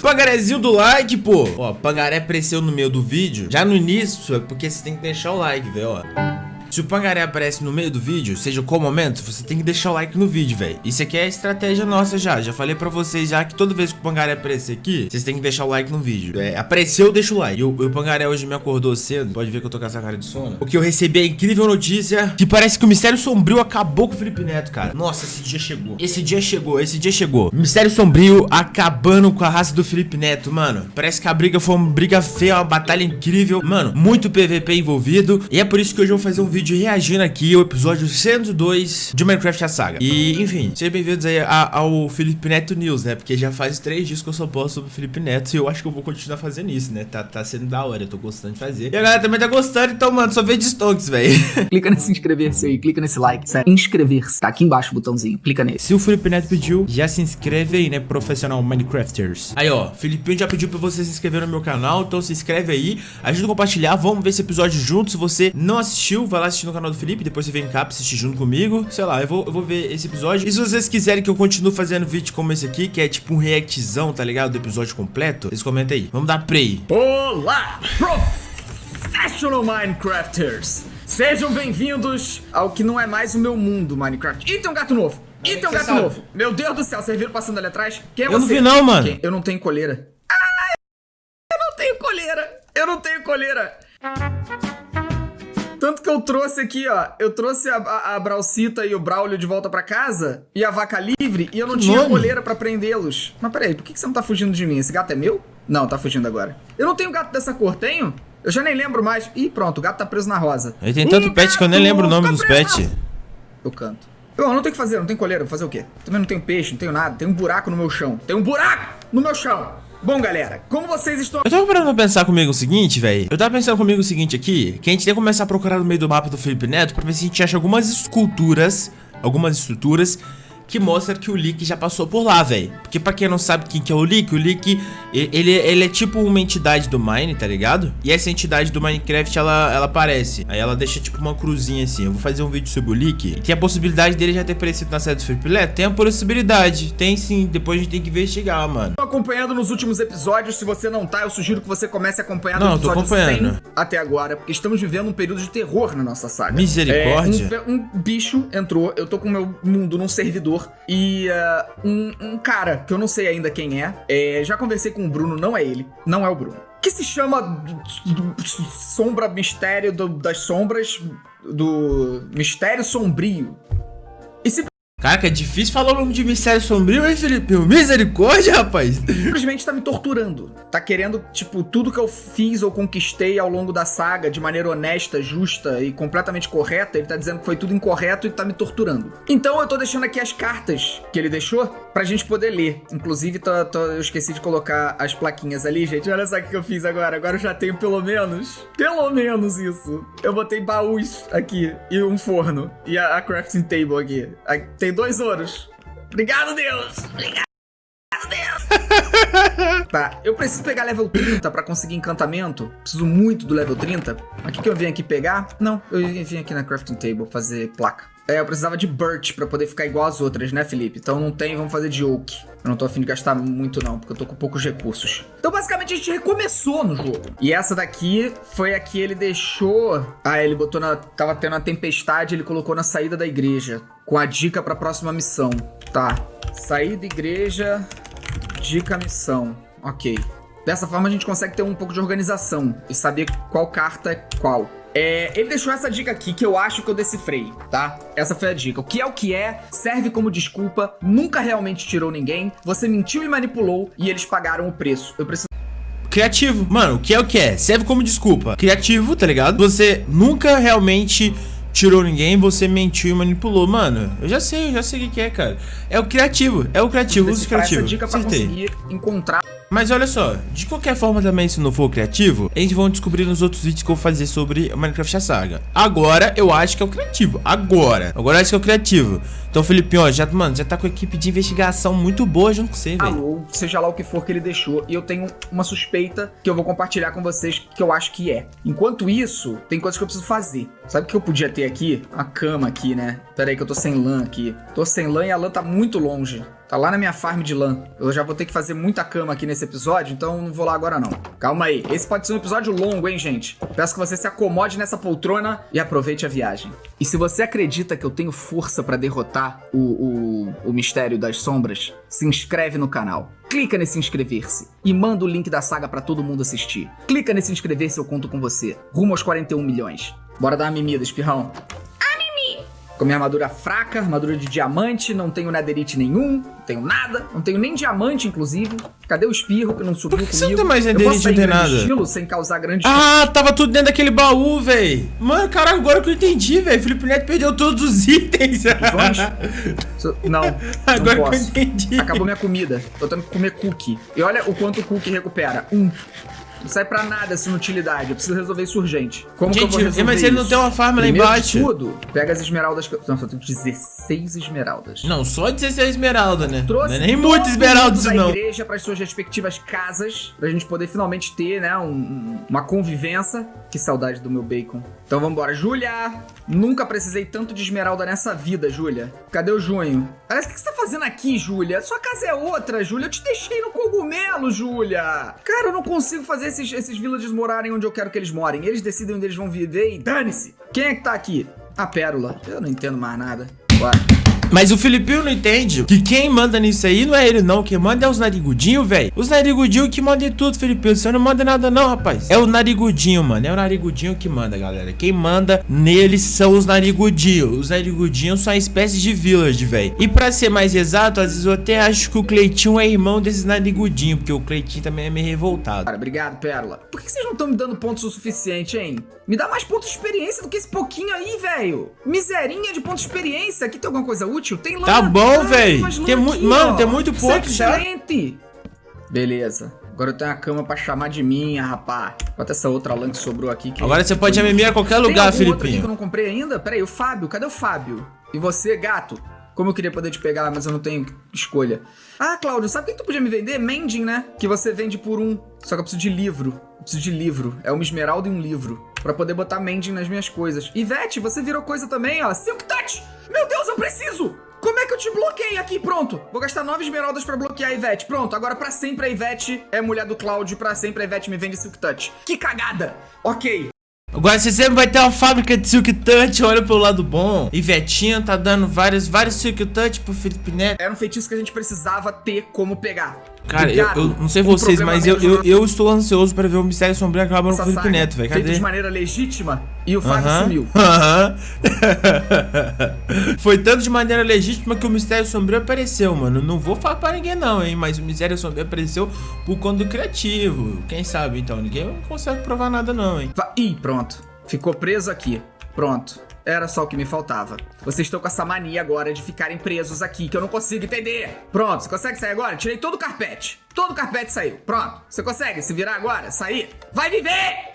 Pangarezinho do like, pô. Ó, pangaré apareceu no meio do vídeo. Já no início, é porque você tem que deixar o like, velho, ó. Se o pangaré aparece no meio do vídeo, seja qual momento, você tem que deixar o like no vídeo, velho. Isso aqui é estratégia nossa já. Já falei pra vocês já que toda vez que o pangaré aparecer aqui, vocês têm que deixar o like no vídeo. É, apareceu, deixa o like. E o, o pangaré hoje me acordou cedo. Pode ver que eu tô com essa cara de sono. Porque eu recebi a incrível notícia que parece que o Mistério Sombrio acabou com o Felipe Neto, cara. Nossa, esse dia chegou. Esse dia chegou, esse dia chegou. Mistério Sombrio acabando com a raça do Felipe Neto, mano. Parece que a briga foi uma briga feia, uma batalha incrível. Mano, muito PVP envolvido. E é por isso que hoje eu vou fazer um vídeo reagindo aqui ao episódio 102 de Minecraft a Saga. E, enfim, sejam bem-vindos aí ao Felipe Neto News, né? Porque já faz três dias que eu só posto sobre o Felipe Neto e eu acho que eu vou continuar fazendo isso, né? Tá, tá sendo da hora, eu tô gostando de fazer. E a galera também tá gostando, então, mano, só vê de stonks, velho. Clica nesse inscrever-se aí, clica nesse like, sério. Inscrever-se, tá aqui embaixo o botãozinho, clica nesse. Se o Felipe Neto pediu, já se inscreve aí, né, profissional Minecrafters. Aí, ó, Felipe já pediu pra você se inscrever no meu canal, então se inscreve aí, ajuda a compartilhar, vamos ver esse episódio junto. Se você não assistiu, vai lá assistir no canal do Felipe, depois você vem cá pra assistir junto comigo. Sei lá, eu vou, eu vou ver esse episódio. E se vocês quiserem que eu continue fazendo vídeo como esse aqui, que é tipo um reactzão, tá ligado? Do episódio completo, vocês comentem aí. Vamos dar play. Olá, Professional Minecrafters! Sejam bem-vindos ao que não é mais o meu mundo, Minecraft. E tem um gato novo! E tem um gato sabe? novo! Meu Deus do céu, vocês viram passando ali atrás? Quem é Eu você? não vi não, mano. Quem? Eu não tenho coleira. Ah, eu não tenho coleira! Eu não tenho coleira! Tanto trouxe aqui, ó. Eu trouxe a, a, a Braucita e o Braulio de volta pra casa. E a vaca livre. E eu não Que tinha nome? coleira pra prendê-los. Mas peraí, por que que você não tá fugindo de mim? Esse gato é meu? Não, tá fugindo agora. Eu não tenho gato dessa cor, tenho? Eu já nem lembro mais. Ih, pronto, o gato tá preso na rosa. Aí tem tanto O pet que eu nem lembro o nome dos pets. Eu canto. Eu não tenho o que fazer, não tenho coleira, vou fazer o quê? Também não tenho peixe, não tenho nada, tem um buraco no meu chão. Tem um buraco no meu chão! Bom, galera, como vocês estão Eu tava parando pensar comigo o seguinte, velho. Eu tava pensando comigo o seguinte aqui, que a gente tem que começar a procurar no meio do mapa do Felipe Neto pra ver se a gente acha algumas esculturas, algumas estruturas que mostram que o Lick já passou por lá, velho. Porque pra quem não sabe quem que é o Lick, o Lick, e- ele, ele é tipo uma entidade do Mine, tá ligado? E essa entidade do Minecraft, ela, ela aparece. Aí ela deixa tipo uma cruzinha assim. Eu vou fazer um vídeo sobre o Lick. E tem a possibilidade dele já ter aparecido na série do Neto? Tem a possibilidade. Tem sim. Depois a gente tem que investigar, mano. acompanhando nos últimos episódios. Se você não tá, eu sugiro que você comece a acompanhar Não, no tô episódio acompanhando. 100 até agora, porque estamos vivendo um período de terror na nossa saga. Misericórdia. É, um, um bicho entrou, eu tô com o meu mundo num servidor e ah, um, um cara, que eu não sei ainda quem é, é, já conversei com o Bruno, não é ele, não é o Bruno. Que se chama Sombra Mistério do- das Sombras, do Mistério Sombrio. Caraca, é difícil falar o nome de Mistério Sombrio, hein, Felipe? Misericórdia, rapaz. simplesmente tá me torturando. Tá querendo, tipo, tudo que eu fiz ou conquistei ao longo da saga de maneira honesta, justa e completamente correta, ele tá dizendo que foi tudo incorreto e tá me torturando. Então eu tô deixando aqui as cartas que ele deixou pra gente poder ler. Inclusive, tô- tô- eu esqueci de colocar as plaquinhas ali, gente. Olha só o que eu fiz agora. Agora eu já tenho pelo menos, pelo menos isso. Eu botei baús aqui e um forno. E a, a crafting table aqui. Tem dois ouros. Obrigado, Deus! Obrigado! Tá, eu preciso pegar level 30 pra conseguir encantamento. Preciso muito do level 30. Mas o que, que eu vim aqui pegar? Não, eu vim aqui na crafting table fazer placa. É, eu precisava de birch pra poder ficar igual às outras, né, Felipe? Então não tem, vamos fazer de oak. Eu não tô afim de gastar muito não, porque eu tô com poucos recursos. Então basicamente a gente recomeçou no jogo. E essa daqui foi a que ele deixou... Ah, ele botou na... Tava tendo uma tempestade, ele colocou na saída da igreja. Com a dica pra próxima missão. Tá. Saída igreja... Dica missão. Ok. Dessa forma a gente consegue ter um pouco de organização e saber qual carta é qual. É, ele deixou essa dica aqui que eu acho que eu decifrei, tá? Essa foi a dica. O que é o que é, serve como desculpa, nunca realmente tirou ninguém, você mentiu e manipulou e eles pagaram o preço. Eu preciso Criativo. Mano, o que é o que é? Serve como desculpa. Criativo, tá ligado? Você nunca realmente tirou ninguém, você mentiu e manipulou. Mano, eu já sei, eu já sei o que é, cara. É o criativo, é o criativo, uso decifrar essa criativo. dica pra Acertei. conseguir encontrar Mas olha só, de qualquer forma também, se não for criativo, a gente vai descobrir nos outros vídeos que eu vou fazer sobre Minecraft a Saga. Agora, eu acho que é o criativo. Agora. Agora eu acho que é o criativo. Então, Felipe, ó, já, mano, já tá com a equipe de investigação muito boa junto com você, velho. alô, seja lá o que for que ele deixou, e eu tenho uma suspeita que eu vou compartilhar com vocês que eu acho que é. Enquanto isso, tem coisas que eu preciso fazer. Sabe o que eu podia ter aqui? Uma cama aqui, né? Pera aí que eu tô sem lã aqui. Tô sem lã e a lã tá muito longe. Tá lá na minha farm de lã. Eu já vou ter que fazer muita cama aqui nesse episódio, então não vou lá agora não. Calma aí. Esse pode ser um episódio longo, hein, gente? Peço que você se acomode nessa poltrona e aproveite a viagem. E se você acredita que eu tenho força pra derrotar o, o, o mistério das sombras, se inscreve no canal. Clica nesse inscrever-se e manda o link da saga pra todo mundo assistir. Clica nesse inscrever-se, eu conto com você. Rumo aos 41 milhões. Bora dar uma mimida, espirrão. Com minha armadura fraca, armadura de diamante, não tenho netherite nenhum, não tenho nada, não tenho nem diamante, inclusive. Cadê o espirro que não subiu Por que comigo? você não tem mais netherite, não tem nada? estilo sem causar grande Ah, tava tudo dentro daquele baú, véi. Mano, caralho, agora que eu entendi, véi. Felipe Neto perdeu todos os itens. Não, Agora não que eu entendi. Acabou minha comida. Tô tendo que comer cookie. E olha o quanto o cookie recupera. Um. Não sai pra nada essa inutilidade. Eu preciso resolver isso urgente. Como que eu vou Gente, resolver mas ele não tem uma farm lá Primeiro de embaixo. tudo, pega as esmeraldas que eu... Não, só tenho 16 esmeraldas. Não, só 16 esmeralda, né? Trouxe não é nem todo muito esmeralda mundo isso, da não. igreja para as suas respectivas casas, pra gente poder finalmente ter, né, um- um- uma convivência. Que saudade do meu bacon. Então vambora. Júlia! Nunca precisei tanto de esmeralda nessa vida, Júlia. Cadê o junho? Parece que você tá fazendo aqui, Júlia? Sua casa é outra, Júlia. Eu te deixei no cogumelo, Júlia. Cara, eu não consigo fazer esses, esses villagers morarem onde eu quero que eles morem. Eles decidem onde eles vão viver e dane-se. Quem é que tá aqui? A Pérola. Eu não entendo mais nada. Bora. Mas o Filipinho não entende que quem manda nisso aí não é ele, não. Quem manda é os narigudinhos, velho. Os narigudinhos que mandam em tudo, Filipinho. Você não manda nada, não, rapaz. É o narigudinho, mano. É o narigudinho que manda, galera. Quem manda neles são os narigudinhos. Os narigudinhos são uma espécie de village, velho. E pra ser mais exato, às vezes eu até acho que o Cleitinho é irmão desses narigudinhos. Porque o Cleitinho também é meio revoltado. Cara, obrigado, Pérola. Por que vocês não estão me dando pontos o suficiente, hein? Me dá mais pontos de experiência do que esse pouquinho aí, velho. Miserinha de pontos de experiência. Aqui tem alguma coisa útil? Tem lã. Tá bom, lã Tem mu- aqui, mano, tem muito já. excelente. Beleza. Agora eu tenho a cama pra chamar de minha, rapá. Bota essa outra lã que sobrou aqui. que- Agora você pode mimir a qualquer Tem lugar, aqui que eu não comprei ainda? Pera aí, o Fábio. Cadê o Fábio? E você, gato? Como eu queria poder te pegar, mas eu não tenho escolha. Ah, Cláudio, sabe quem tu podia me vender? Mending, né? Que você vende por um. Só que eu preciso de livro. Eu preciso de livro. É uma esmeralda e um livro. Pra poder botar Mending nas minhas coisas. Ivete, você virou coisa também, ó. Silk Touch! Meu Deus, eu preciso! Como é que eu te bloqueei aqui? Pronto. Vou gastar nove esmeraldas pra bloquear a Ivete. Pronto, agora pra sempre a Ivete é mulher do Cláudio. Pra sempre a Ivete me vende Silk Touch. Que cagada! Ok. Agora você sempre vai ter uma fábrica de Silk Touch, olha pelo lado bom. E Vetinha tá dando vários, vários Silk Touch pro Felipe Neto. Era um feitiço que a gente precisava ter como pegar. Cara, eu, eu não sei Um vocês, mas eu, eu, eu estou ansioso pra ver o Mistério Sombrio acabar no Felipe Neto, velho. Feito de maneira legítima e o Fábio Aham. sumiu. Aham. Foi tanto de maneira legítima que o Mistério Sombrio apareceu, mano. Não vou falar pra ninguém não, hein, mas o Mistério Sombrio apareceu por conta do criativo. Quem sabe, então, ninguém consegue provar nada não, hein. Ih, pronto. Ficou preso aqui. Pronto. Era só o que me faltava. Vocês estão com essa mania agora de ficarem presos aqui, que eu não consigo entender. Pronto, você consegue sair agora? Tirei todo o carpete. Todo o carpete saiu. Pronto. Você consegue se virar agora? Sair? Vai viver!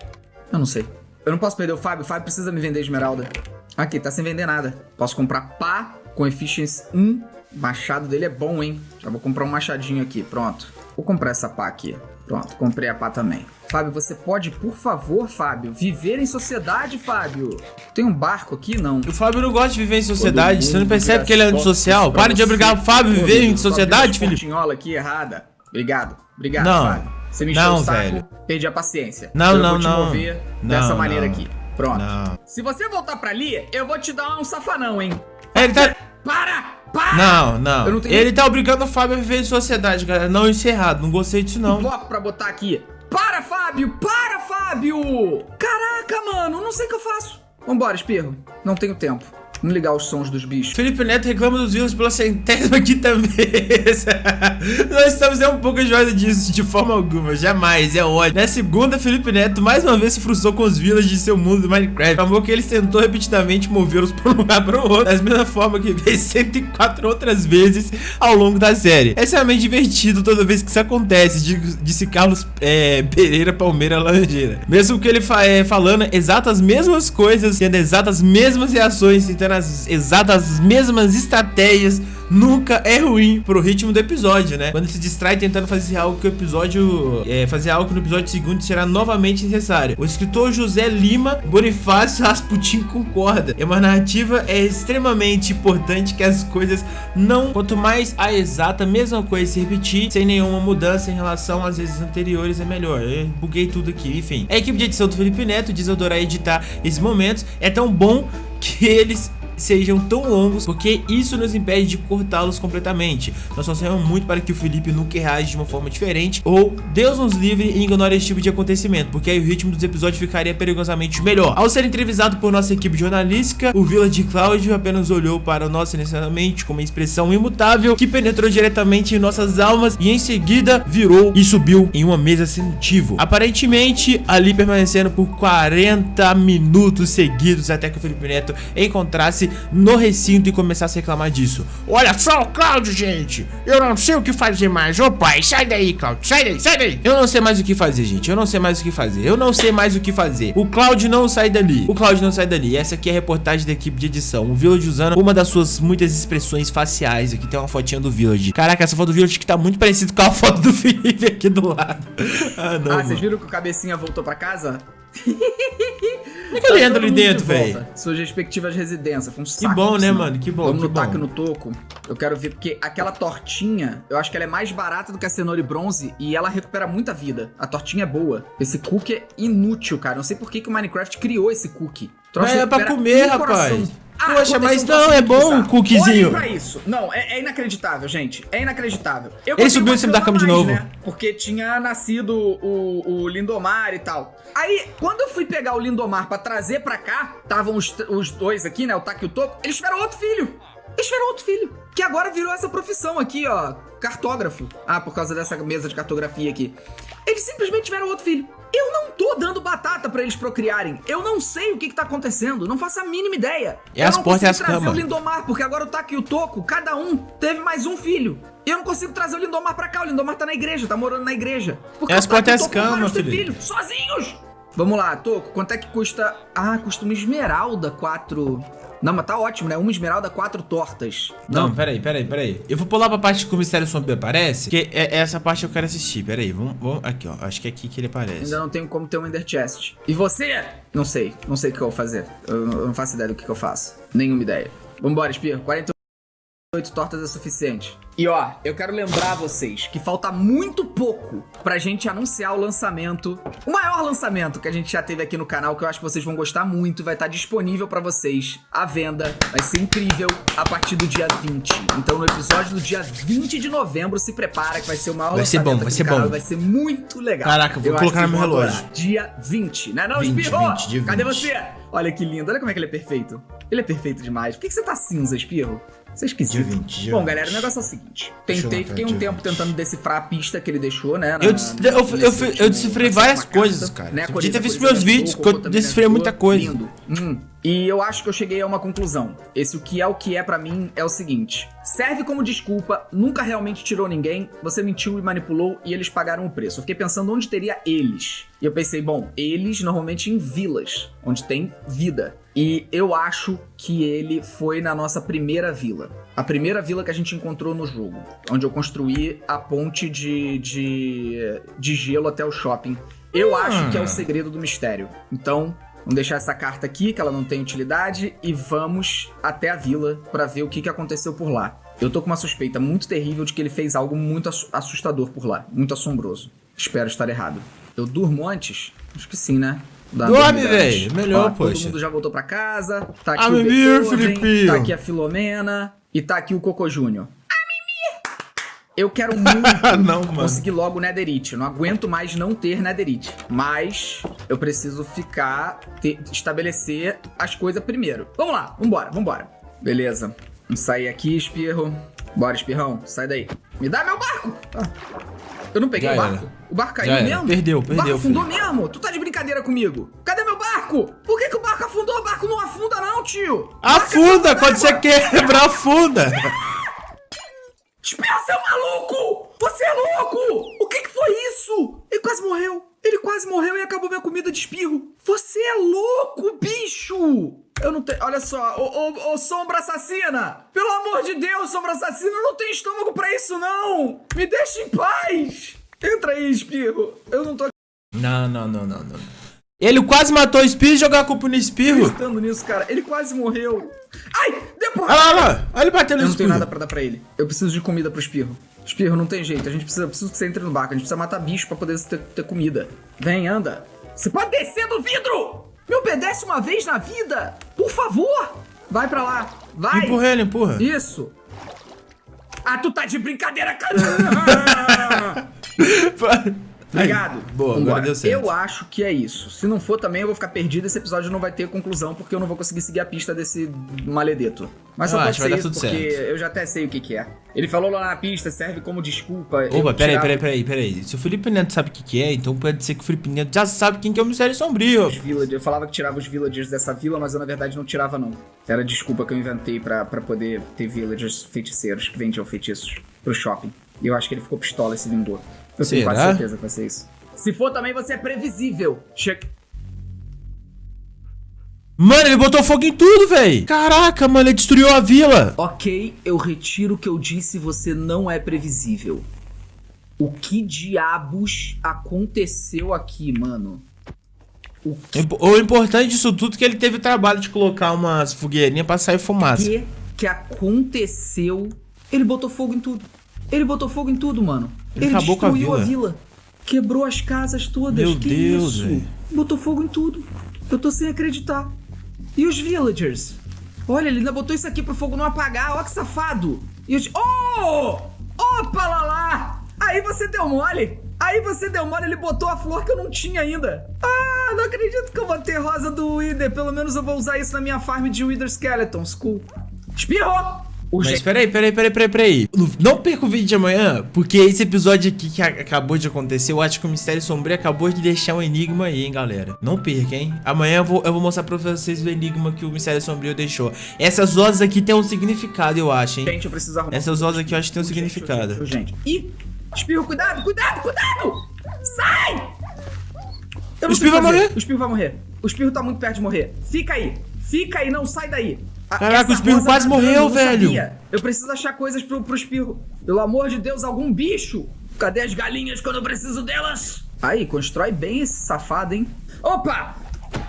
Eu não sei. Eu não posso perder o Fábio. O Fábio precisa me vender esmeralda. Aqui, tá sem vender nada. Posso comprar pá com efficiency 1. O machado dele é bom, hein? Já vou comprar um machadinho aqui. Pronto. Vou comprar essa pá aqui. Pronto, comprei a pá também. Fábio, você pode, por favor, Fábio, viver em sociedade, Fábio? Tem um barco aqui? Não. O Fábio não gosta de viver em sociedade, você não percebe que ele é antissocial? Para de obrigar o Fábio a viver em sociedade, essa pontinhola aqui errada. Obrigado. Obrigado, Não. Fábio. Você me encheu Não, o saco, velho. perdi a paciência. Não, eu não, vou te não. mover Não, dessa maneira não. aqui. Pronto. Não. Se você voltar pra ali, eu vou te dar um safanão, hein? Ele tá... Para! Para! Não, não. Não tenho- Ele tá obrigando o Fábio a viver em sociedade, galera. Não, isso é errado. Não gostei disso, um não. bloco pra botar aqui. Para, Fábio! Para, Fábio! Caraca, mano, não sei o que eu faço. Vambora, espirro. Não tenho tempo. Vamos ligar os sons dos bichos. Felipe Neto reclama dos views pela centésima quinta vez. Nós estamos nem um pouco enjoados disso, de forma alguma. Jamais, é ódio. Na segunda, Felipe Neto mais uma vez se frustrou com os villas de seu mundo do Minecraft. Acabou que ele tentou repetidamente movê-los para um lugar para o outro, da mesma forma que fez 104 outras vezes ao longo da série. É extremamente divertido toda vez que isso acontece, disse Carlos é, Pereira Palmeira Langeira. Mesmo que ele fa é, falando exatas mesmas coisas, tendo exatas mesmas reações, tentando usando as exatas mesmas estratégias nunca é ruim pro ritmo do episódio, né? Quando se distrai tentando fazer algo que o episódio. É, fazer algo que no episódio seguinte será novamente necessário. O escritor José Lima Bonifácio Rasputin concorda. É uma narrativa é extremamente importante que as coisas não. Quanto mais a exata mesma coisa se repetir, sem nenhuma mudança em relação às vezes anteriores, é melhor. Eu buguei tudo aqui, enfim. A equipe de edição do Felipe Neto diz adorar editar esses momentos. É tão bom que eles sejam tão longos, porque isso nos impede de cortá-los completamente. Nós torcemos muito para que o Felipe nunca reage de uma forma diferente, ou Deus nos livre e ignore esse tipo de acontecimento, porque aí o ritmo dos episódios ficaria perigosamente melhor. Ao ser entrevistado por nossa equipe jornalística, o Village Cláudio apenas olhou para nós silenciosamente com uma expressão imutável que penetrou diretamente em nossas almas e em seguida virou e subiu em uma mesa sem motivo. Aparentemente, ali permanecendo por 40 minutos seguidos até que o Felipe Neto encontrasse no recinto e começasse a reclamar disso. Olha só o Cláudio, gente! Eu não sei o que fazer mais. Ô pai, sai daí, Cláudio, sai daí, sai daí! Eu não sei mais o que fazer, gente. Eu não sei mais o que fazer. Eu não sei mais o que fazer. O Cláudio não sai dali. O Cláudio não sai dali. Essa aqui é a reportagem da equipe de edição. O Village usando uma das suas muitas expressões faciais. Aqui tem uma fotinha do Village. Caraca, essa foto do Village que tá muito parecido com a foto do Felipe aqui do lado. Ah, não. Ah, vocês viram que o cabecinha voltou pra casa? Como é que ele entra ali dentro, velho? Suas respectivas residências. Foi um saco, que bom, né, mano? Que bom. Vamos que no bom. taco no toco. Eu quero ver, porque aquela tortinha, eu acho que ela é mais barata do que a cenoura e bronze e ela recupera muita vida. A tortinha é boa. Esse cookie é inútil, cara. Não sei por que, que o Minecraft criou esse cookie. Troço é pra comer, rapaz. Ah, Poxa, mas não, é bom um cookiezinho. Olhem isso. Não, é, é inacreditável, gente. É inacreditável. Eu Ele subiu em cima da cama de novo. Né? Porque tinha nascido o, o Lindomar e tal. Aí, quando eu fui pegar o Lindomar pra trazer pra cá, estavam os, os dois aqui, né? O Taki e o Toco. Eles tiveram outro filho. Eles tiveram outro filho. Que agora virou essa profissão aqui, ó. Cartógrafo. Ah, por causa dessa mesa de cartografia aqui. Eles simplesmente tiveram outro filho. Eu não tô dando batata para eles procriarem. Eu não sei o que, que tá acontecendo. Não faço a mínima ideia. E as portas e as camas. o Lindomar, porque agora o Taki e o Toco, cada um teve mais um filho. E eu não consigo trazer o Lindomar pra cá. O Lindomar tá na igreja, tá morando na igreja. Porque e as portas e as camas, filho. filho. Sozinhos! Vamos lá, Toco, quanto é que custa... Ah, custa uma esmeralda, quatro... Não, mas tá ótimo, né? Uma esmeralda, quatro tortas. Não, não peraí, peraí, peraí. Eu vou pular pra parte que o mistério sombrio aparece, que é, é essa parte que eu quero assistir. Peraí, vamos, vamos... Aqui, ó. Acho que é aqui que ele aparece. Ainda não tenho como ter um Ender Chest. E você? Não sei. Não sei o que eu vou fazer. Eu, eu não faço ideia do que, que eu faço. Nenhuma ideia. Vambora, Espirro. 40 Oito tortas é suficiente. E ó, eu quero lembrar vocês que falta muito pouco pra gente anunciar o lançamento, o maior lançamento que a gente já teve aqui no canal, que eu acho que vocês vão gostar muito, vai estar disponível para vocês à venda, vai ser incrível, a partir do dia 20. Então no episódio do dia 20 de novembro, se prepara que vai ser o maior vai lançamento ser bom, vai ser canal, bom. vai ser muito legal. Caraca, vou eu colocar no meu relógio. Adorar. Dia 20, né não, 20, Espirro? 20, dia 20. Cadê você? Olha que lindo, olha como é que ele é perfeito. Ele é perfeito demais. Por que, que você tá cinza, Espirro? Você esquisito. Dia 20, dia Bom, galera, o negócio é o seguinte. Tentei, fiquei um tempo 20. tentando decifrar a pista que ele deixou, né? Na, eu, eu, eu, eu, decifrei várias coisas, cara. Né? Podia ter visto meus vídeos, que eu decifrei muita coisa. Lindo. Hum. E eu acho que eu cheguei a uma conclusão. Esse o que é o que é para mim é o seguinte: serve como desculpa, nunca realmente tirou ninguém, você mentiu e manipulou e eles pagaram o preço. Eu fiquei pensando onde teria eles. E eu pensei, bom, eles normalmente em vilas, onde tem vida. E eu acho que ele foi na nossa primeira vila. A primeira vila que a gente encontrou no jogo. Onde eu construí a ponte de, de, de gelo até o shopping. Eu hum. acho que é o segredo do mistério. Então, Vamos deixar essa carta aqui, que ela não tem utilidade, e vamos até a vila para ver o que, que aconteceu por lá. Eu tô com uma suspeita muito terrível de que ele fez algo muito assustador por lá, muito assombroso. Espero estar errado. Eu durmo antes? Acho que sim, né? Dorme, velho. Melhor, Ó, poxa. Todo mundo já voltou pra casa. Tá aqui a o Beethoven, tá aqui a Filomena e tá aqui o Coco Júnior. Eu quero muito não, conseguir logo o Netherite. Eu não aguento mais não ter Netherite. Mas eu preciso ficar, estabelecer as coisas primeiro. Vamos lá, vambora, vambora. Beleza. Vamos sair aqui, espirro. Bora, espirrão, sai daí. Me dá meu barco! Ah. Eu não peguei Já o barco. Era. O barco caiu mesmo? Perdeu, perdeu. O barco afundou filho. mesmo? Tu tá de brincadeira comigo? Cadê meu barco? Por que, que o barco afundou? O barco não afunda não, tio. Afunda, quando você quebrar, afunda. Espera, seu maluco! Você é louco! O que, que foi isso? Ele quase morreu. Ele quase morreu e acabou minha comida de espirro. Você é louco, bicho! Eu não tenho. Olha só, ô, ô, ô, sombra assassina! Pelo amor de Deus, sombra assassina, eu não tenho estômago pra isso, não! Me deixa em paz! Entra aí, espirro. Eu não tô Não, não, não, não, não. Ele quase matou o espirro e jogou a culpa no espirro. acreditando nisso, cara. Ele quase morreu. Ai, depois. Olha lá, olha lá. Olha ele batendo Eu no não tenho espirro. nada pra dar pra ele. Eu preciso de comida pro espirro. Espirro, não tem jeito. A gente precisa, preciso que você entre no barco. A gente precisa matar bicho pra poder ter, ter comida. Vem, anda. Você pode descer do vidro! Me obedece uma vez na vida! Por favor! Vai pra lá. Vai! Empurra ele, empurra. Isso! Ah, tu tá de brincadeira, cara! Obrigado. Boa, agora Vambora. deu certo. Eu acho que é isso. Se não for também, eu vou ficar perdido. Esse episódio não vai ter conclusão, porque eu não vou conseguir seguir a pista desse maledeto. Mas só Eu pode acho, vai ser dar isso, tudo porque certo. eu já até sei o que, que é. Ele falou lá na pista, serve como desculpa. Opa, peraí, tirava peraí, peraí, peraí. Se o Felipe Neto sabe o que, que é, então pode ser que o Felipe Neto já sabe quem que é o Mistério Sombrio. os villagers. Eu falava que tirava os villagers dessa vila, mas eu na verdade não tirava, não. Era desculpa que eu inventei pra, pra poder ter villagers feiticeiros que vendiam feitiços pro shopping. E eu acho que ele ficou pistola e se vingou. Eu tenho quase Será? certeza que vai ser isso. Se for também, você é previsível. Che Mano, ele botou fogo em tudo, véi. Caraca, mano, ele destruiu a vila. Ok, eu retiro o que eu disse, você não é previsível. O que diabos aconteceu aqui, mano? O Impo- O importante disso tudo é que ele teve o trabalho de colocar umas fogueirinhas pra sair fumaça. que que aconteceu? Ele botou fogo em tudo. Ele botou fogo em tudo, mano. Ele acabou com a destruiu vila. Quebrou as casas todas. Meu que Deus, isso? velho. Botou fogo em tudo. Eu tô sem acreditar. E os villagers? Olha, ele ainda botou isso aqui pro fogo não apagar. Ó que safado. E os... Oh! Opa lá lá! Aí você deu mole. Aí você deu mole, ele botou a flor que eu não tinha ainda. Ah, não acredito que eu vou ter rosa do Wither. Pelo menos eu vou usar isso na minha farm de Wither Skeletons. Cool. Espirrou! O Mas peraí, peraí, peraí, peraí, peraí. Não perca o vídeo de amanhã, porque esse episódio aqui que acabou de acontecer, eu acho que o Mistério Sombrio acabou de deixar um enigma aí, hein, galera. Não perca, hein. Amanhã eu vou, eu vou mostrar pra vocês o enigma que o Mistério Sombrio deixou. Essas vozes aqui tem um significado, eu acho, hein. Gente, eu preciso arrumar. Essas vozes aqui eu acho que tem um significado. urgente, urgente. Ih! Espirro, cuidado, cuidado, cuidado! Sai! Eu não O espirro vai morrer? O espirro vai morrer. O espirro tá muito perto de morrer. Fica aí. Fica aí, não sai daí. Caraca, o espirro quase morreu, eu velho. sabia. Eu preciso achar coisas pro, pro espirro. Pelo amor de Deus, algum bicho. Cadê as galinhas quando eu preciso delas? Aí, constrói bem esse safado, hein? Opa!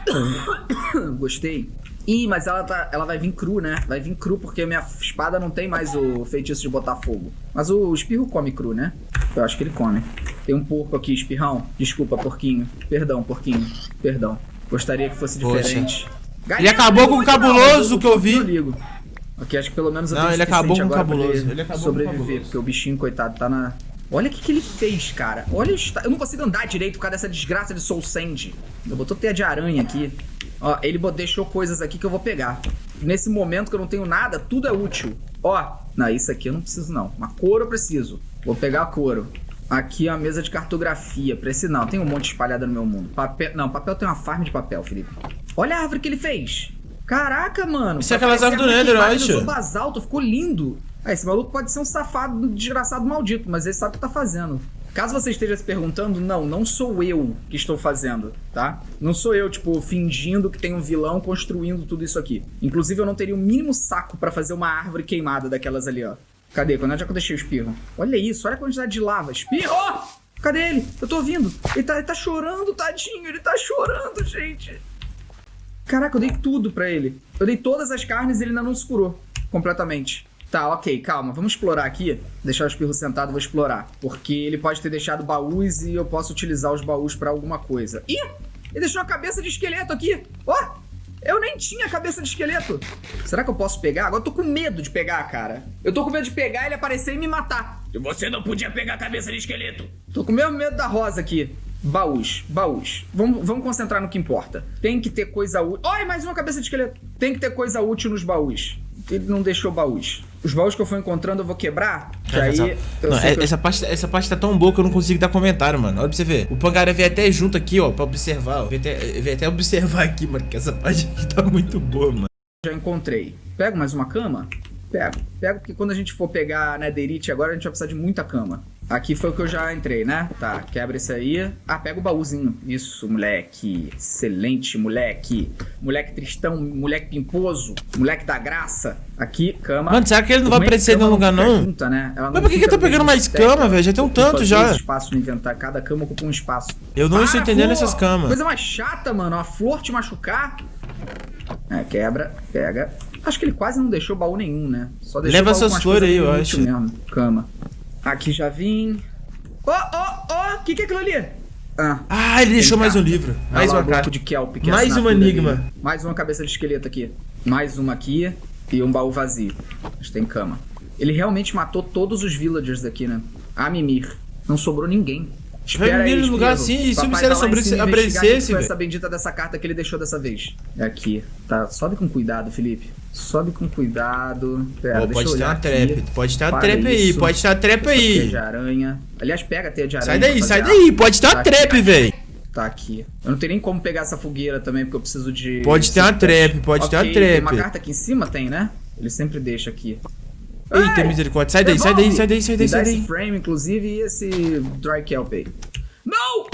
Gostei. Ih, mas ela, tá, ela vai vir cru, né? Vai vir cru porque minha espada não tem mais o feitiço de botar fogo. Mas o espirro come cru, né? Eu acho que ele come. Tem um porco aqui, espirrão. Desculpa, porquinho. Perdão, porquinho. Perdão. Gostaria que fosse Poxa. Ele acabou com o cabuloso que eu vi. Ok, acho que pelo menos eu Não, ele acabou com o cabuloso. Ele acabou com sobreviver, cabuloso. porque o bichinho, coitado, tá na... Olha o que, que ele fez, cara. Olha, eu não consigo andar direito por causa dessa desgraça de Soul Sand. Eu botou teia de aranha aqui. Ó, ele deixou coisas aqui que eu vou pegar. Nesse momento que eu não tenho nada, tudo é útil. Ó, não, isso aqui eu não preciso não. Uma couro eu preciso. Vou pegar a couro. Aqui é a mesa de cartografia. Preciso não, tem um monte espalhado no meu mundo. Papel, não, papel tem uma farm de papel, Felipe. Olha a árvore que ele fez. Caraca, mano. Isso é aquelas árvores do Nether, eu acho. usou basalto, ficou lindo. Ah, esse maluco pode ser um safado, desgraçado maldito, mas ele sabe o que tá fazendo. Caso você esteja se perguntando, não, não sou eu que estou fazendo, tá? Não sou eu, tipo, fingindo que tem um vilão construindo tudo isso aqui. Inclusive, eu não teria o mínimo saco pra fazer uma árvore queimada daquelas ali, ó. Cadê? Quando é que eu deixei o espirro? Olha isso, olha a quantidade de lava. Espirro! Cadê ele? Eu tô ouvindo. Ele tá, ele tá chorando, tadinho. Ele tá chorando, gente. Caraca, eu dei tudo pra ele. Eu dei todas as carnes e ele ainda não se curou completamente. Tá, ok, calma. Vamos explorar aqui. Deixar o espirro sentado, vou explorar. Porque ele pode ter deixado baús e eu posso utilizar os baús pra alguma coisa. Ih! Ele deixou uma cabeça de esqueleto aqui. Ó! eu nem tinha cabeça de esqueleto. Será que eu posso pegar? Agora eu tô com medo de pegar, cara. Eu tô com medo de pegar ele aparecer e me matar. E você não podia pegar a cabeça de esqueleto. Tô com o mesmo medo da rosa aqui. Baús, baús. Vamos, vamos concentrar no que importa. Tem que ter coisa útil. Olha, mais uma cabeça de esqueleto. Tem que ter coisa útil nos baús. Ele não deixou baús. Os baús que eu for encontrando eu vou quebrar. Que aí. Essa, eu não, é- que eu- essa, parte, essa parte tá tão boa que eu não consigo dar comentário, mano. Olha pra você ver. O Pangaré veio até junto aqui, ó, pra observar. ó. Veio até, veio até observar aqui, mano, que essa parte aqui tá muito boa, mano. já encontrei. Pego mais uma cama? Pego. Pego porque quando a gente for pegar Netherite agora, a gente vai precisar de muita cama. Aqui foi o que eu já entrei, né? Tá, quebra isso aí. Ah, pega o baúzinho. Isso, moleque. Excelente, moleque. Moleque tristão, moleque pimposo, moleque da graça. Aqui, cama. Mano, será que ele não O vai é aparecer em cama nenhum lugar, não? junta, né? Mas por que que eu tô pegando no mais cama, stack. velho? Já tem um tanto já. espaço no inventário. Cada cama ocupa um espaço. Eu não estou entendendo flor! essas camas. Coisa mais chata, mano. Uma flor te machucar. É, quebra, pega. Acho que ele quase não deixou baú nenhum, né? Só deixou Leva essas flores aí, eu acho. mesmo. Cama. Aqui já vim. Ó, ó, ó! O que é aquilo ali? Ah. Ah, ele deixou mais um livro. Ah Mais lá, uma o bloco carta. de kelp. que é Mais um enigma. dele. Mais uma cabeça de esqueleto aqui. Mais uma aqui. E um baú vazio. Mas tem cama. Ele realmente matou todos os villagers daqui, né? A Mimir. Não sobrou ninguém. Espera aí, no lugar assim, e se o mistério em investigar aparecesse, foi essa bendita dessa carta que ele deixou dessa vez. É aqui. Tá, sobe com cuidado, Felipe. Sobe com cuidado. Pera, Ó, deixa pode ter uma trap. Pode ter uma trap aí. Pode ter uma trap Teia aí. de aranha. Aliás, pega a teia de aranha. Sai daí, sai daí. Pode ter uma Tá aqui. trap, velho. Tá aqui. Eu não tenho nem como pegar essa fogueira também, porque eu preciso de. Pode ter uma trap, pode ter uma Ok, Tem uma trap. carta aqui em cima? Tem, né? Ele sempre deixa aqui. Eita, Ei! misericórdia. Sai daí, sai daí, sai daí, sai daí, sai esse daí. frame, inclusive, e esse dry kelp aí. Não!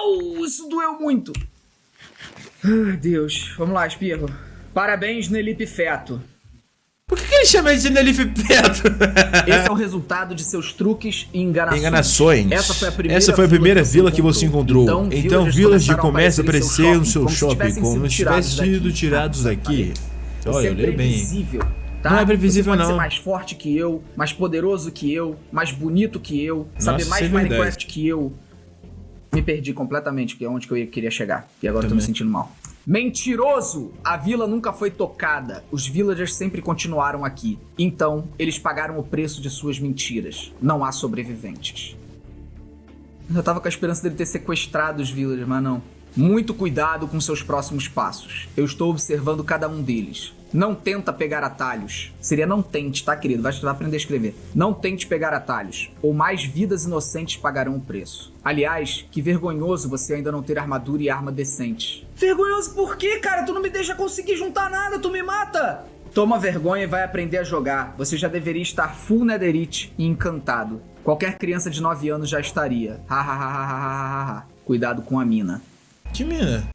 Au! Isso doeu muito. Ai, Deus. Vamos lá, Espirro. Parabéns, Nelipe Feto. Por que, ele chama de Nelif Perto? Esse é o resultado de seus truques e enganações. Enganações. Essa foi a primeira, Essa foi a primeira vila que você encontrou. Então, villagers villagers começaram começam a aparecer no seu shopping, como se tivessem sido tirados daqui. Olha, eu leio bem. imprevisível, tá? Não é previsível, Você pode não. ser mais forte que eu, mais poderoso que eu, mais bonito que eu, saber Nossa, mais isso é. Minecraft que eu. Me perdi completamente, que é onde que eu ia- queria chegar. E agora eu tô me Também. sentindo mal. Mentiroso! A vila nunca foi tocada. Os villagers sempre continuaram aqui. Então, eles pagaram o preço de suas mentiras. Não há sobreviventes. Eu tava com a esperança dele ter sequestrado os villagers, mas não. Muito cuidado com seus próximos passos. Eu estou observando cada um deles. Não tenta pegar atalhos. Seria não tente, tá, querido? Vai vai aprender a escrever. Não tente pegar atalhos, ou mais vidas inocentes pagarão o preço. Aliás, que vergonhoso você ainda não ter armadura e arma decentes. Vergonhoso por quê, cara? Tu não me deixa conseguir juntar nada, tu me mata! Toma vergonha e vai aprender a jogar. Você já deveria estar full netherite e encantado. Qualquer criança de 9 anos já estaria. Ha, ha, ha, ha, ha, ha, ha. Cuidado com a mina. Que mina?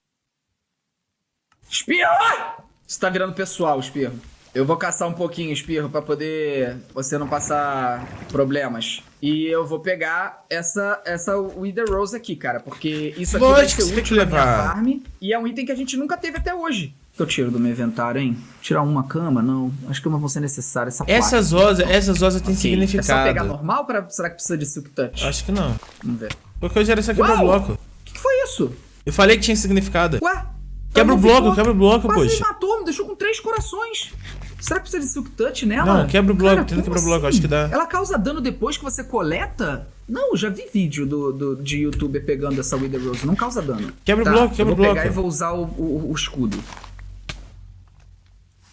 Espirro! Você tá virando pessoal, Espirro. Eu vou caçar um pouquinho, Espirro, pra poder você não passar problemas. E eu vou pegar essa essa Wither Rose aqui, cara, porque isso aqui vai Lógico ser você tem útil na minha farm e é um item que a gente nunca teve até hoje. O que eu tiro do meu inventário, hein? Tirar uma cama? Não. Acho que uma vão ser necessárias. Essa. Essas rosas, essas rosas têm Ok. É só pegar significado. normal? Pra... Será que precisa de Silk Touch? Acho que não. Vamos ver. Porque eu era essa Uau! quebra-bloco. O que, que foi isso? Eu falei que tinha significado. Ué? Quebra o bloco, quebra o bloco, Quase poxa. me matou, me deixou com três corações. Será que precisa de Silk Touch nela? Não, quebra o bloco, Cara, tenta quebrar o bloco, assim? acho que dá. Ela causa dano depois que você coleta? Não, já vi vídeo do, do- de youtuber pegando essa Wither Rose. Não causa dano. Quebra o Tá, bloco, quebra o vou bloco. pegar e vou usar o, o- o escudo.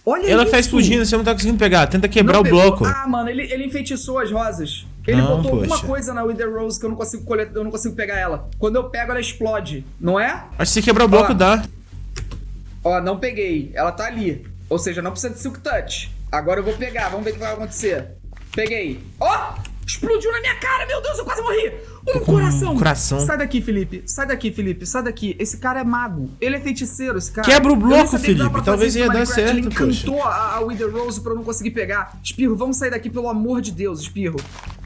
Olha Ela isso! tá explodindo, você não tá conseguindo pegar. Tenta quebrar Não o pegou. bloco. Ah, mano, ele, ele enfeitiçou as rosas. Ele Não, botou alguma poxa. coisa na Wither Rose que eu não consigo coletar, eu não consigo pegar ela. Quando eu pego, ela explode, não é? Acho que se quebrar o bloco Ó. dá. Ó, não peguei. Ela tá ali. Ou seja, não precisa de Silk Touch. Agora eu vou pegar, vamos ver o que vai acontecer. Peguei. Ó! explodiu na minha cara, meu Deus, eu quase morri. Um com um coração. coração. Sai daqui, Felipe. Sai daqui, Felipe. Sai daqui. Esse cara é mago. Ele é feiticeiro, esse cara. Quebra o bloco, Felipe. Talvez ia dar. Ele certo, poxa. encantou a, a Wither Rose pra eu não conseguir pegar. Espirro, vamos sair daqui, pelo amor de Deus, Espirro.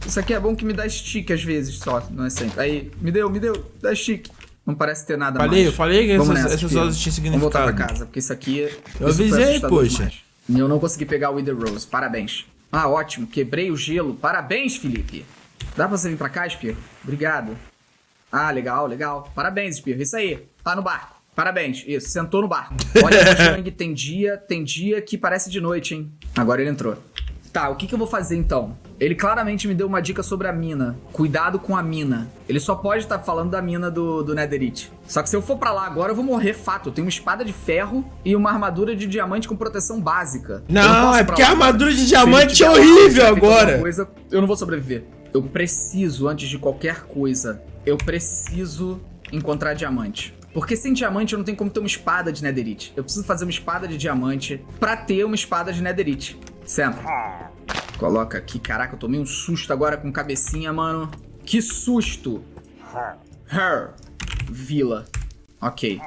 Isso aqui é bom que me dá stick às vezes só, não é sempre. Aí, me deu, me deu. Dá stick. Não parece ter nada Falei, mais. eu falei que Vamos essas- nessa, essas rosas tinham Vamos voltar pra significado. casa, porque isso aqui... Eu isso foi avisei, poxa. demais. E eu não consegui pegar o Wither Rose. Parabéns. Ah, ótimo. Quebrei o gelo. Parabéns, Felipe. Dá pra você vir pra cá, Espirro? Obrigado. Ah, legal, legal. Parabéns, Espirro. Isso aí. Tá no barco. Parabéns. Isso, sentou no barco. Olha, Mojang, tem dia, tem dia que parece de noite, hein? Agora ele entrou. Tá, o que, que eu vou fazer então? Ele claramente me deu uma dica sobre a mina. Cuidado com a mina. Ele só pode estar falando da mina do, do Netherite. Só que se eu for pra lá agora, eu vou morrer fato. Eu tenho uma espada de ferro e uma armadura de diamante com proteção básica. Não, posso é porque a armadura de diamante é horrível agora. Coisa, eu não vou sobreviver. Eu preciso, antes de qualquer coisa, eu preciso encontrar diamante. Porque sem diamante eu não tenho como ter uma espada de netherite. Eu preciso fazer uma espada de diamante pra ter uma espada de netherite. Senta. Coloca aqui. Caraca, eu tomei um susto agora com cabecinha, mano. Que susto. Her. Vila. Ok.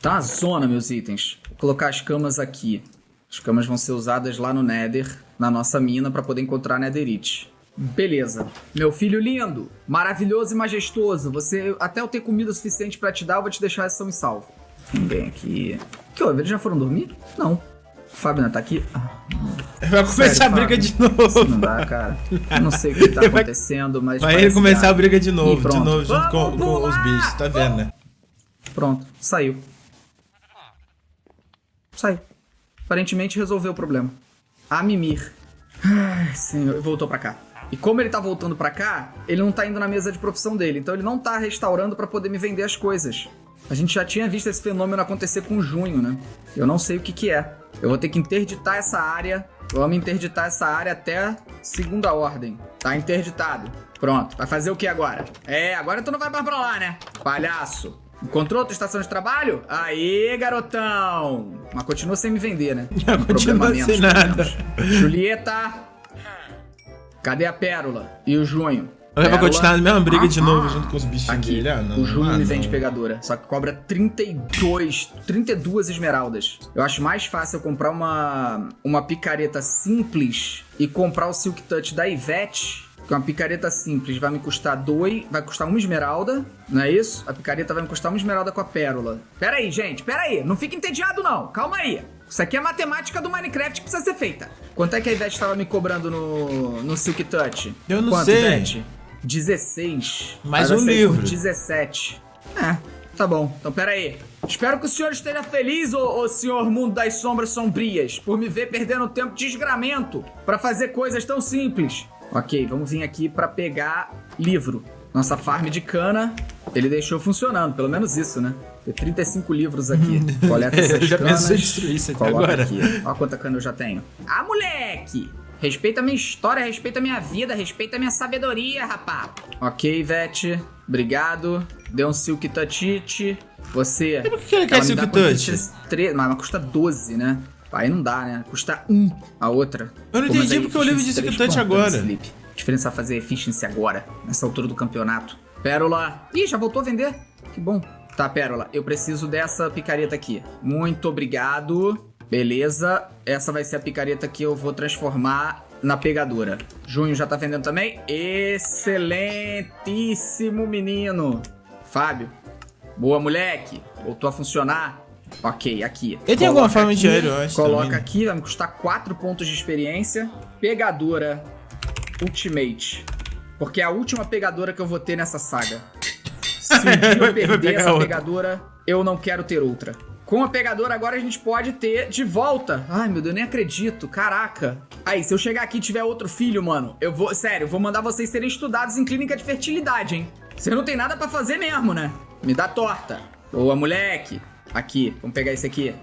Tá uma zona, meus itens. Vou colocar as camas aqui. As camas vão ser usadas lá no Nether, na nossa mina, pra poder encontrar Netherite. Beleza. Meu filho lindo, maravilhoso e majestoso. Você, até eu ter comida suficiente pra te dar, eu vou te deixar são e salvo. Ninguém aqui. Que houve? Eles já foram dormir? Não. O Fábio não tá aqui? Ah, Vai começar Sério, a briga Fábio? de novo. isso não dá, cara. Eu não sei o que tá Vai- acontecendo, mas. Vai ele começar a briga de novo, de novo, junto com, com os bichos, tá vendo, né? Pronto, saiu. Saiu. Aparentemente resolveu o problema. A mimir. Ai, senhor, voltou pra cá. E como ele tá voltando pra cá, ele não tá indo na mesa de profissão dele, então ele não tá restaurando pra poder me vender as coisas. A gente já tinha visto esse fenômeno acontecer com junho, né? Eu não sei o que que é. Eu vou ter que interditar essa área. Vamos interditar essa área até segunda ordem. Tá interditado. Pronto. Vai fazer o que agora? É, agora tu não vai mais pra lá, né? Palhaço. Encontrou outra estação de trabalho? Aí, garotão! Mas continua sem me vender, né? Continua problema sem menos, pelo nada. menos. Julieta! Cadê a Pérola? E o Junho? Vai Pérola? continuar a mesma briga de novo junto com os bichinhos Aqui, dele. Ah, não. o ah, me vende pegadora. Só que cobra 32, 32 esmeraldas. Eu acho mais fácil eu comprar uma, uma picareta simples e comprar o Silk Touch da Ivete. Que uma picareta simples vai me custar dois, vai custar uma esmeralda, não é isso? A picareta vai me custar uma esmeralda com a pérola. Pera aí, gente, pera aí. Não fica entediado não, calma aí. Isso aqui é matemática do Minecraft que precisa ser feita. Quanto é que a Ivete estava me cobrando no, no Silk Touch? Eu não Quanto, sei. Ivete? 16. Mais um livro. 17. É, tá bom. Então pera aí. Espero que o senhor esteja feliz, ô, ô senhor mundo das sombras sombrias, por me ver perdendo tempo de desgramento pra fazer coisas tão simples. Ok, vamos vir aqui pra pegar livro. Nossa farm de cana, ele deixou funcionando, pelo menos isso, né? Tem 35 livros aqui. Coleta essas Eu já canas. pensei em destruir isso aqui coloca agora. Aqui. Olha quanta cana eu já tenho. Ah, moleque! Respeita a minha história, respeita a minha vida, respeita a minha sabedoria, rapá. Ok, Ivete. Obrigado. Deu um Silk Touchite. Você. por que ele quer ela me Silk? Touch? Tre- Mas, mas custa 12, né? Aí não dá, né? Custa 1 a outra. Eu não Pô, entendi porque eu livro de Silk 3 Touch agora. A diferença é fazer efficiency agora, nessa altura do campeonato. Pérola. Ih, já voltou a vender? Que bom. Tá, Pérola, eu preciso dessa picareta aqui. Muito obrigado. Beleza. Essa vai ser a picareta que eu vou transformar na pegadora. Junho já tá vendendo também? Excelentíssimo menino. Fábio. Boa, moleque. Voltou a funcionar. Ok, aqui. Ele tem alguma forma de dinheiro, eu Coloca também, aqui, vai me custar 4 pontos de experiência. Pegadora Ultimate. Porque é a última pegadora que eu vou ter nessa saga. Se um eu perder essa outra. pegadora, eu não quero ter outra. Com a pegadora agora a gente pode ter de volta. Ai, meu Deus, eu nem acredito. Caraca. Aí, se eu chegar aqui e tiver outro filho, mano, eu vou. Sério, eu vou mandar vocês serem estudados em clínica de fertilidade, hein? Você não tem nada pra fazer mesmo, né? Me dá torta. Boa, moleque. Aqui, vamos pegar esse aqui.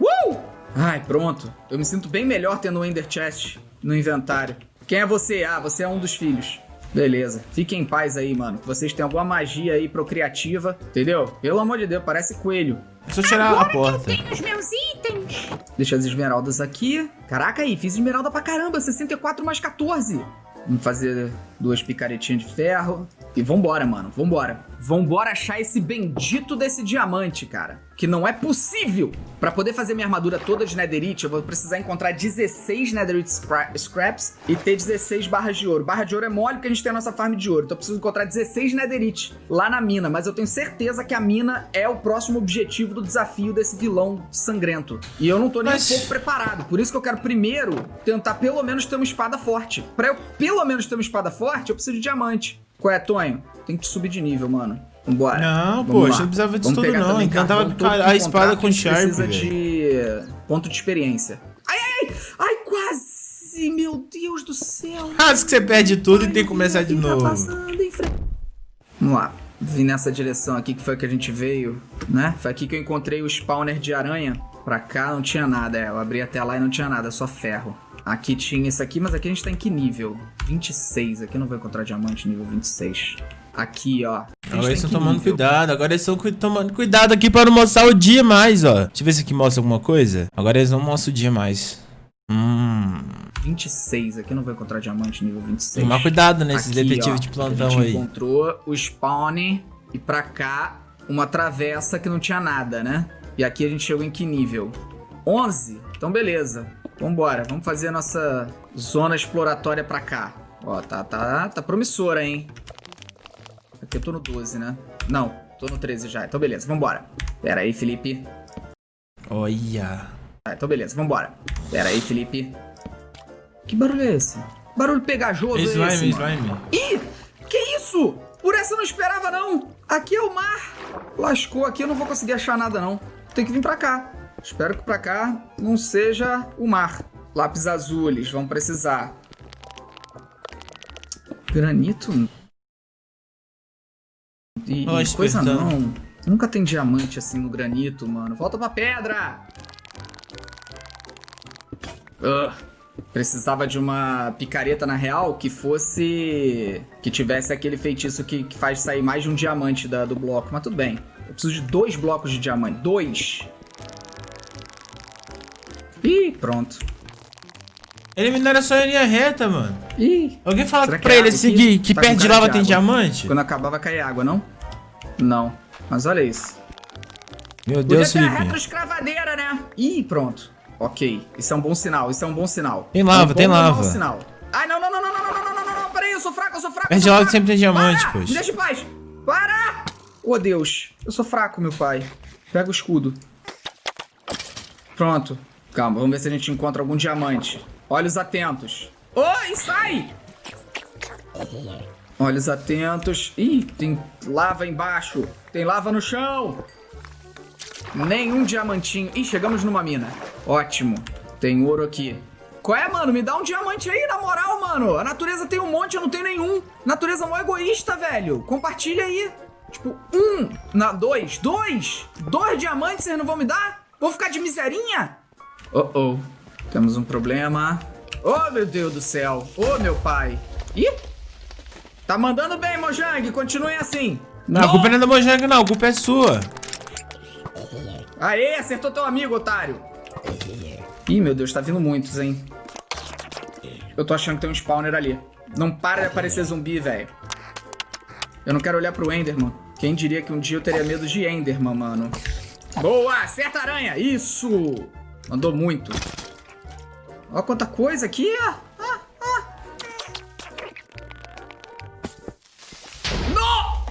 Uh! Ai, pronto. Eu me sinto bem melhor tendo o Ender Chest no inventário. Quem é você? Ah, você é um dos filhos. Beleza. Fiquem em paz aí, mano. Vocês têm alguma magia aí procriativa, entendeu? Pelo amor de Deus, parece coelho. Só tirar a porta. os meus itens. Deixa as esmeraldas aqui. Caraca aí, fiz esmeralda pra caramba. 64 mais 14. Vamos fazer duas picaretinhas de ferro. E vambora, mano. Vambora. Vambora achar esse bendito desse diamante, cara. Que não é possível. Pra poder fazer minha armadura toda de netherite, eu vou precisar encontrar 16 netherite scra- scraps e ter 16 barras de ouro. Barra de ouro é mole porque a gente tem a nossa farm de ouro. Então eu preciso encontrar 16 netherite lá na mina. Mas eu tenho certeza que a mina é o próximo objetivo do desafio desse vilão sangrento. E eu não tô nem Mas- um pouco preparado. Por isso que eu quero primeiro tentar pelo menos ter uma espada forte. Pra eu pelo menos ter uma espada forte, eu preciso de diamante. Qual é, Tonho? Tem que subir de nível, mano. Vambora. Não, Vamos pô, lá. a gente não precisava disso Vamos tudo não. Encantava todo a que espada com a Sharp, precisa velho. de ponto de experiência. Ai, ai, ai, ai, quase, meu Deus do céu. Quase que você perde tudo e tem que Ai, começar de novo. Vamos lá. Vim nessa direção aqui que foi que a gente veio, né? Foi aqui que eu encontrei o spawner de aranha. Pra cá não tinha nada, é. Eu abri até lá e não tinha nada, só ferro. Aqui tinha isso aqui, mas aqui a gente tá em que nível? 26. Aqui eu não vou encontrar diamante nível 26. Aqui, ó. A gente Agora tá eles estão tomando nível? cuidado, agora eles estão cu- tomando cuidado aqui pra não mostrar o dia mais, ó. Deixa eu ver se aqui mostra alguma coisa. Agora eles não mostram o dia mais. Hum. 26. Aqui eu não vou encontrar diamante nível 26. Tomar cuidado nesses detetives de a plantão gente aí. encontrou o spawn e pra cá uma travessa que não tinha nada, né? E aqui a gente chegou em que nível? 11? Então beleza. Vambora, vamos fazer a nossa zona exploratória pra cá. Ó, tá, tá, tá promissora, hein? Aqui eu tô no 12, né? Não, tô no 13 já. Então beleza, vambora. Pera aí, Felipe. Olha. Ah, então beleza, vambora. Pera aí, Felipe. Que barulho é esse? Barulho pegajoso é Slime, esse, mano? slime. Ih, que isso? Por essa eu não esperava, não. Aqui é o mar. Lascou aqui, eu não vou conseguir achar nada, não. Tem que vir pra cá. Espero que pra cá não seja o mar. Lápis azules, vamos precisar. Granito? E, Ó, e coisa não. Nunca tem diamante assim no granito, mano. Volta pra pedra! Ugh. Precisava de uma picareta na real que fosse. que tivesse aquele feitiço que, que faz sair mais de um diamante da- do bloco. Mas tudo bem. Eu preciso de dois blocos de diamante. Dois! Ih, pronto. Ele minera só em linha reta, mano. Ih! Alguém fala que pra é ele água seguir aqui? que Tá perto de lava de tem diamante? Quando acabar vai cair água, não? Não. Mas olha isso. Meu Podia Deus, ter a Felipe. retroescravadeira, né? Ih, pronto. Ok. Isso é um bom sinal, isso é um bom sinal. Tem lava, é um bom tem lava. sinal. Ai, não, não, não, não, não, não, não, não, não, não, peraí, eu sou fraco, eu sou fraco. eu Perto de sou lava sempre tem diamante, Para! pois. Me deixa em paz. Para! Oh, Deus. Eu sou fraco, meu pai. Pega o escudo. Pronto. Calma, vamos ver se a gente encontra algum diamante. Olhos atentos. Oi, sai! Olhos atentos. Ih, tem lava embaixo. Tem lava no chão. Nenhum diamantinho. Ih, chegamos numa mina. Ótimo. Tem ouro aqui. Qual é, mano? Me dá um diamante aí, na moral, mano. A natureza tem um monte, eu não tenho nenhum. Natureza mó egoísta, velho. Compartilha aí. Tipo, um. Na, dois. Dois. Dois diamantes vocês não vão me dar? Vou ficar de miserinha? Oh, oh. Temos um problema. Oh, meu Deus do céu. Oh, meu pai. Ih. Tá mandando bem, Mojang. Continuem assim. Não, a culpa não é da Mojang, não. A culpa é sua. Aê, acertou teu amigo, otário. Ih, meu Deus, tá vindo muitos, hein? Eu tô achando que tem um spawner ali. Não para de aparecer zumbi, velho. Eu não quero olhar pro Enderman. Quem diria que um dia eu teria medo de Enderman, mano. Boa! Acerta a aranha! Isso! Mandou muito. Ó quanta coisa aqui, ó. Ah, ah. No!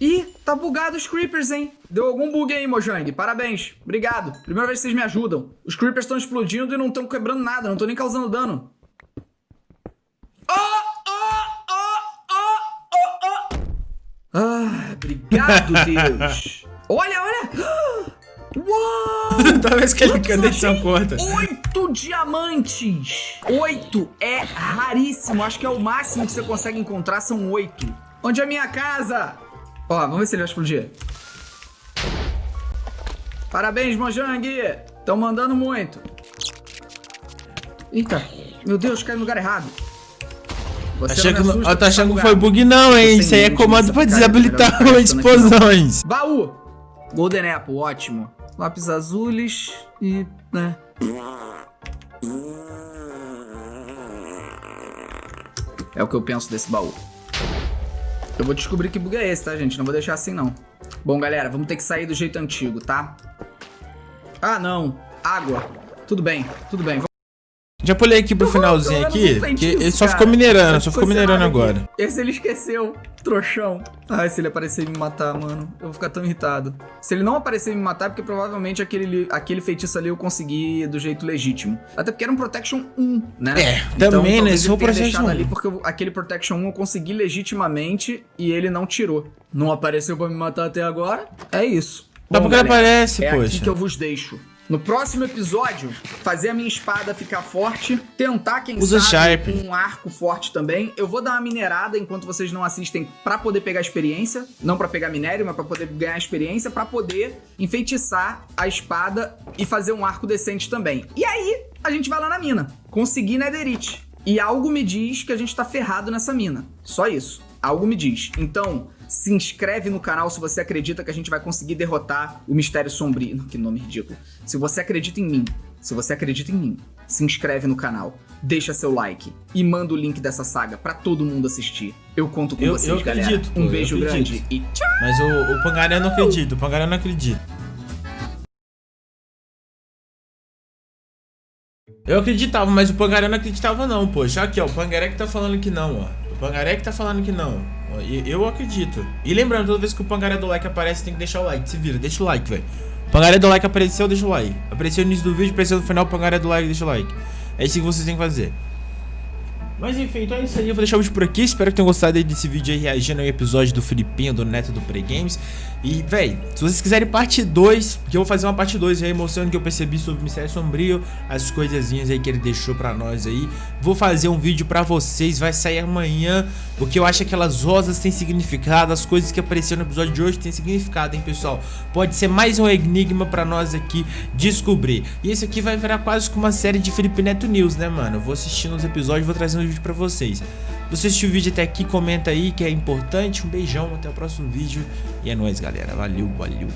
Ih, tá bugado os creepers, hein? Deu algum bug aí, Mojang. Parabéns. Obrigado. Primeira vez que vocês me ajudam. Os creepers estão explodindo e não estão quebrando nada. Não estão nem causando dano. Ah, obrigado, Deus. Olha, olha. Uau! Toda vez que ele canta, edição achei? corta. Oito diamantes! Oito é raríssimo. Acho que é o máximo que você consegue encontrar, são oito. Onde é a minha casa? Ó, vamos ver se ele vai explodir. Parabéns, Mojang! Estão mandando muito. Eita, meu Deus, caiu no lugar errado. Você que, assusta eu tô achando que foi bug, não, hein? Isso aí é comando pra desabilitar não. explosões. Baú! Golden Apple, ótimo. Lápis azules e. né? É o que eu penso desse baú. Eu vou descobrir que bug é esse, tá, gente? Não vou deixar assim, não. Bom, galera, vamos ter que sair do jeito antigo, tá? Ah, não. Água. Tudo bem, tudo bem. Já pulei aqui pro finalzinho aqui, que ele só ficou minerando, só Ficou minerando aqui. agora. Esse ele esqueceu, trouxão. Ai, se ele aparecer e me matar, mano, eu vou ficar tão irritado. Se ele não aparecer e me matar, é porque provavelmente aquele, aquele feitiço ali eu consegui do jeito legítimo. Até porque era um Protection 1, né? É, também, né? talvez Se for ele tenha Protection deixado 1. ali porque eu- aquele Protection 1 eu consegui legitimamente e ele não tirou. Não apareceu pra me matar até agora. É isso. Bom, porque ele aparece, é aqui poxa. que eu vos deixo. No próximo episódio, fazer a minha espada ficar forte, tentar, quem Usa sabe, Sharp. um arco forte também. Eu vou dar uma minerada enquanto vocês não assistem pra poder pegar experiência, não pra pegar minério, mas pra poder ganhar experiência, pra poder enfeitiçar a espada e fazer um arco decente também. E aí, a gente vai lá na mina, conseguir netherite. E algo me diz que a gente tá ferrado nessa mina. Só isso. Algo me diz. Então, se inscreve no canal se você acredita que a gente vai conseguir derrotar o Mistério Sombrio. Que nome ridículo. Se você acredita em mim. se você acredita em mim, se inscreve no canal, deixa seu like e manda o link dessa saga pra todo mundo assistir. Eu conto com Eu- vocês, eu galera. acredito, um beijo grande e tchau! Mas o, o Pangaré eu não acredito, o Pangaré não acredito. Eu acreditava, mas o Pangaré não acreditava não, poxa. Aqui, ó, o Pangaré que tá falando que não, ó. O Pangaré que tá falando que não. Eu acredito. E lembrando, toda vez que o Pangaré do like aparece, tem que deixar o like. Se vira, deixa o like, velho. Pangaré do like apareceu, deixa o like. Apareceu no início do vídeo, apareceu no final, Pangaré do like, deixa o like. É isso que vocês têm que fazer. Mas enfim, então é isso aí, eu vou deixar o vídeo por aqui, espero que tenham gostado desse vídeo aí reagindo ao episódio do Filipinho, do Neto do Pregames E, véi, se vocês quiserem parte 2, que eu vou fazer uma parte 2 aí mostrando o que eu percebi sobre o Mistério Sombrio As coisazinhas aí que ele deixou pra nós aí. Vou fazer um vídeo pra vocês, vai sair amanhã Porque eu acho que aquelas rosas têm significado, as coisas que apareceram no episódio de hoje têm significado, hein pessoal? Pode ser mais um enigma pra nós aqui descobrir. E esse aqui vai virar quase que uma série de Felipe Neto News, né mano? Eu vou assistindo os episódios e vou trazendo vídeo pra vocês você assistiu o vídeo até aqui, comenta aí que é importante. Um beijão, até o próximo vídeo. E é nóis, galera. Valeu, valeu.